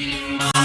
Dream